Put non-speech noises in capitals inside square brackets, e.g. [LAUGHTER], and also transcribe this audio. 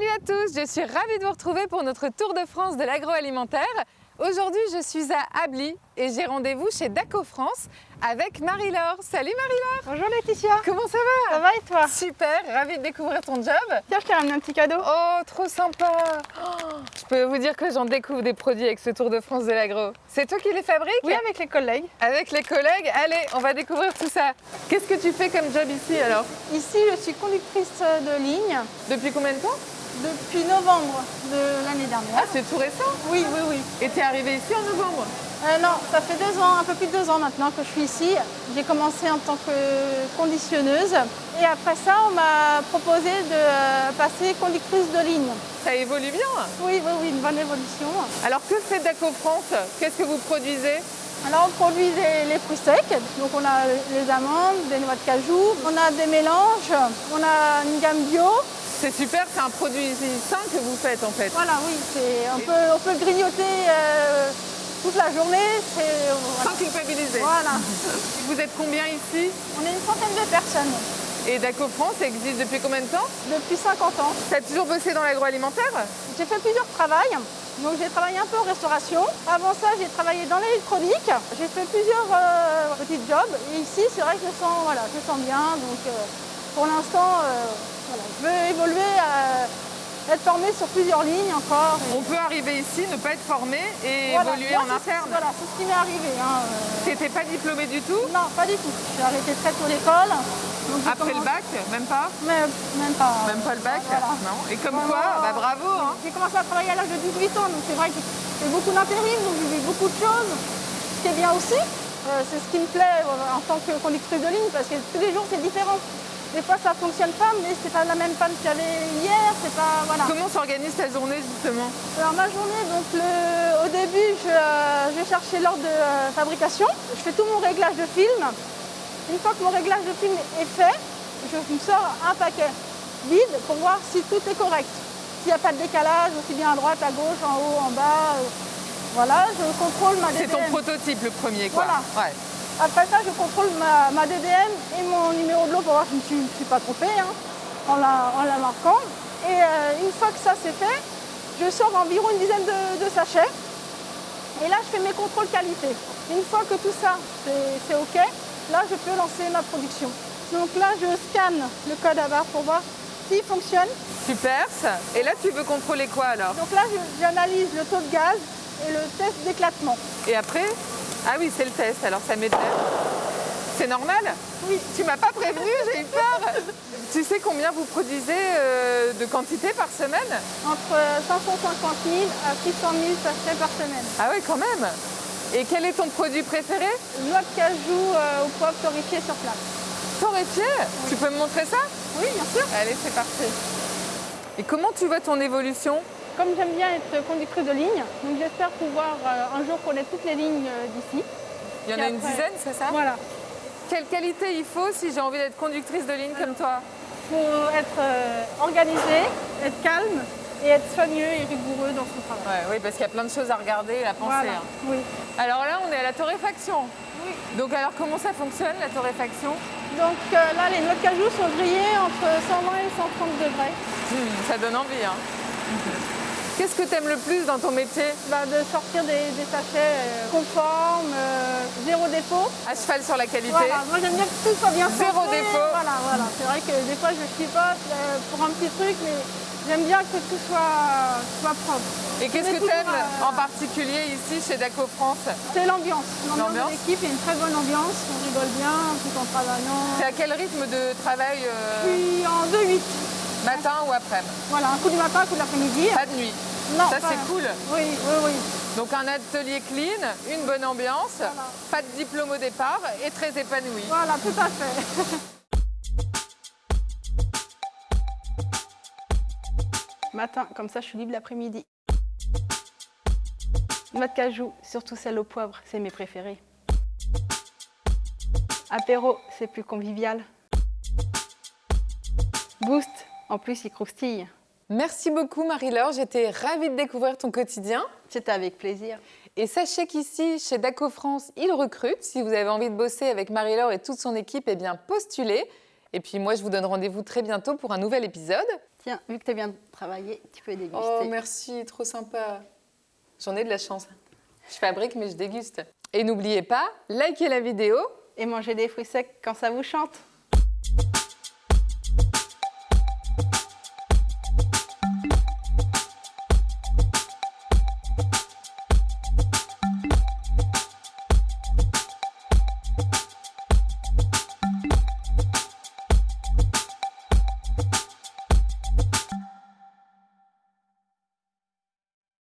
Salut à tous, je suis ravie de vous retrouver pour notre tour de France de l'agroalimentaire. Aujourd'hui, je suis à Ably et j'ai rendez-vous chez Daco France avec Marie-Laure. Salut Marie-Laure Bonjour Laetitia Comment ça va? Ça va et toi? Super, ravie de découvrir ton job. Tiens, je t'ai ramené un petit cadeau. Oh, trop sympa Oh, Je peux vous dire que j'en découvre des produits avec ce Tour de France de l'agro. C'est toi qui les fabriques? Oui, avec les collègues. Avec les collègues Allez, on va découvrir tout ça. Qu'est-ce que tu fais comme job ici alors? Ici, je suis conductrice de ligne Depuis combien de temps? Depuis novembre de l'année dernière. Ah, c'est tout récent? Oui, oui, oui. Et t'es arrivée ici en novembre? Euh, non, ça fait deux ans, un peu plus de deux ans maintenant que je suis ici. J'ai commencé en tant que conditionneuse. Et après ça, on m'a proposé de euh, passer conductrice de ligne. Ça évolue bien Oui, oui, oui, une bonne évolution. Alors que fait Daco France? Qu'est-ce que vous produisez? Alors, on produit les, les fruits secs. Donc, on a les amandes, des noix de cajou. On a des mélanges. On a une gamme bio. C'est super, c'est un produit sain que vous faites en fait. Voilà, oui, on, peut, on peut grignoter euh, toute la journée. Voilà. Sans culpabiliser. Voilà. [LAUGHS] Vous êtes combien ici? On est une centaine de personnes Et Daco France existe depuis combien de temps? Depuis 50 ans. T'as toujours bossé dans l'agroalimentaire? J'ai fait plusieurs travails. Donc j'ai travaillé un peu en restauration. Avant ça, j'ai travaillé dans l'électronique. J'ai fait plusieurs euh, petits jobs. Et ici, c'est vrai que je sens, voilà, je sens bien. Donc euh, pour l'instant, euh, voilà, je veux évoluer, à être formée sur plusieurs lignes encore. Et On peut arriver ici, ne pas être formé et voilà. évoluer Moi, en interne. Voilà, c'est ce qui m'est arrivé. hein, euh. T'étais pas diplômé du tout? Non, pas du tout. J'ai arrêté très tôt l'école. Après le bac Même pas? Mais, Même pas. Même pas le bac? Voilà. Non. Et comme quoi? Bah bravo hein. J'ai commencé à travailler à l'âge de 18 ans, donc c'est vrai que j'ai beaucoup d'intérim, donc j'ai vu beaucoup de choses. Ce qui est bien aussi, euh, c'est ce qui me plaît euh, en tant que conductrice de ligne, parce que tous les jours c'est différent. Des fois ça fonctionne pas, mais c'est pas la même panne qu'il y avait hier, c'est pas. Voilà. Comment s'organise ta journée justement Alors ma journée, donc le- au début, je, euh, je vais chercher l'ordre de euh, fabrication. Je fais tout mon réglage de film. Une fois que mon réglage de film est fait, je me sors un paquet vide pour voir si tout est correct. S'il n'y a pas de décalage, aussi bien à droite, à gauche, en haut, en bas. euh, voilà, je contrôle ma C'est ton DDM. prototype le premier quoi. Voilà. Ouais. Après ça, je contrôle ma, ma DDM et mon numéro de lot pour voir que je ne me suis pas trompée hein, en, la, en la marquant. Et euh, une fois que ça c'est fait, je sors environ une dizaine de, de sachets. Et là, je fais mes contrôles qualité. Une fois que tout ça, c'est OK, là, je peux lancer ma production. Donc là, je scanne le code à barre pour voir s'il fonctionne. Super. Et là tu veux contrôler quoi alors? Donc là, j'analyse le taux de gaz et le test d'éclatement. Et après Ah oui, c'est le test, alors ça m'étonne. C'est normal Oui. Tu m'as pas prévenu, j'ai eu peur. tu sais combien vous produisez euh, de quantité par semaine Entre 550 000 à 600 000 sachets par semaine. Ah oui, quand même. Et quel est ton produit préféré Noix de cajou euh, au poivre torréfié sur place. Torréfié Tu peux me montrer ça Oui, bien sûr. Allez, c'est parti. Et comment tu vois ton évolution Comme j'aime bien être conductrice de ligne, donc j'espère pouvoir euh, un jour connaître toutes les lignes euh, d'ici. Il y en a une dizaine, c'est ça? Voilà. Quelle qualité il faut si j'ai envie d'être conductrice de ligne comme toi? Il faut être euh, organisé, être calme et être soigneux et rigoureux dans son travail. Ouais, Oui, parce qu'il y a plein de choses à regarder et à penser. Voilà. hein. Oui. Alors là, on est à la torréfaction. Oui. Donc alors, comment ça fonctionne, la torréfaction? Donc euh, là, les noix de cajou sont grillées entre 120 et 130 degrés. Hmm, Ça donne envie. Hein. Qu'est-ce que tu aimes le plus dans ton métier? Bah, de sortir des, des sachets euh, conformes, euh, zéro défaut. À cheval sur la qualité Voilà, moi j'aime bien que tout soit bien Zéro centré. défaut. Voilà, voilà. C'est vrai que des fois je ne suis pas euh, pour un petit truc, mais j'aime bien que tout soit, soit propre. Et qu'est-ce que tu aimes en particulier ici chez Daco France? C'est l'ambiance. L'ambiance de l'équipe, il y a une très bonne ambiance, on rigole bien tout en travaillant. C'est à quel rythme de travail euh, Puis en 2-8. Matin ou après? Voilà, un coup du matin, un coup de l'après-midi. Pas de nuit. Non, Ça, c'est cool. Oui, oui, oui. Donc un atelier clean, une bonne ambiance, Voilà. pas de diplôme au départ et très épanoui. Voilà, tout à fait. [LAUGHS] Matin, comme ça je suis libre l'après-midi. Noix de cajou, surtout celle au poivre, c'est mes préférés. Apéro, c'est plus convivial. Boost, en plus il croustille. Merci beaucoup Marie-Laure, j'étais ravie de découvrir ton quotidien. C'était avec plaisir. Et sachez qu'ici, chez Daco France, ils recrutent. Si vous avez envie de bosser avec Marie-Laure et toute son équipe, eh bien postulez. Et puis moi, je vous donne rendez-vous très bientôt pour un nouvel épisode. Tiens, vu que tu as bien travaillé, tu peux déguster. Oh, merci, trop sympa. J'en ai de la chance. Je fabrique, mais je déguste. Et n'oubliez pas, likez la vidéo. Et mangez des fruits secs quand ça vous chante.